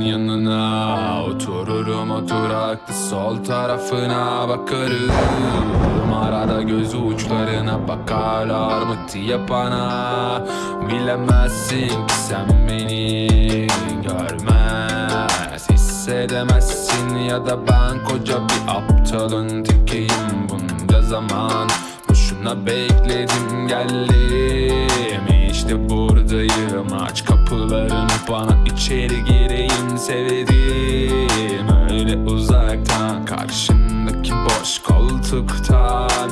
senin yanına. Otururum oturaklı sol tarafına bakarım. Arada göz uçlarına bakarlar mı diye bana. Bilemezsin ki sen beni görmez. Hissedemezsin ya da ben koca bir aptalın tekiyim bunca zaman. Boşuna bekledim geldim. İşte buradayım Aç kapılarını bana. İçeri gireyim sevdiğim Öyle uzaktan. Karşındaki boş koltuktan.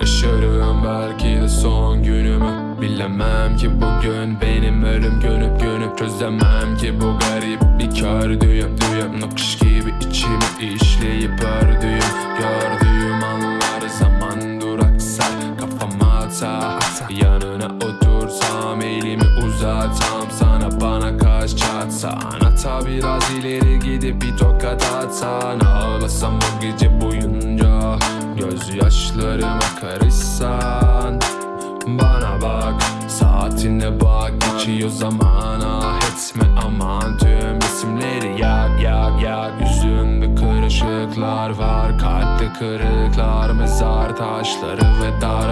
Yaşarım belki de son günümü. Bilemem ki bugün benim ölüm gönüp çözemem ki bu garip. Bir kör düğüm Düğüm nakış gibi içime işleyip ördüğüm Gördüğüm anlar zaman duraksar Kafama atar Yanına otursam elimi uzatsam Sana bana kaç çatsan Hatta biraz ileri gidip bir tokat atsan. Ağlasam o gece boyunca Gözyaşlarıma karışsan Bana bak saatine bak Geçiyor zamana. Etme aman Tüm resimleri yak yak yak. Yüzünde kırışıklar var Kalpte kırıklar. Mezar taşları ve dar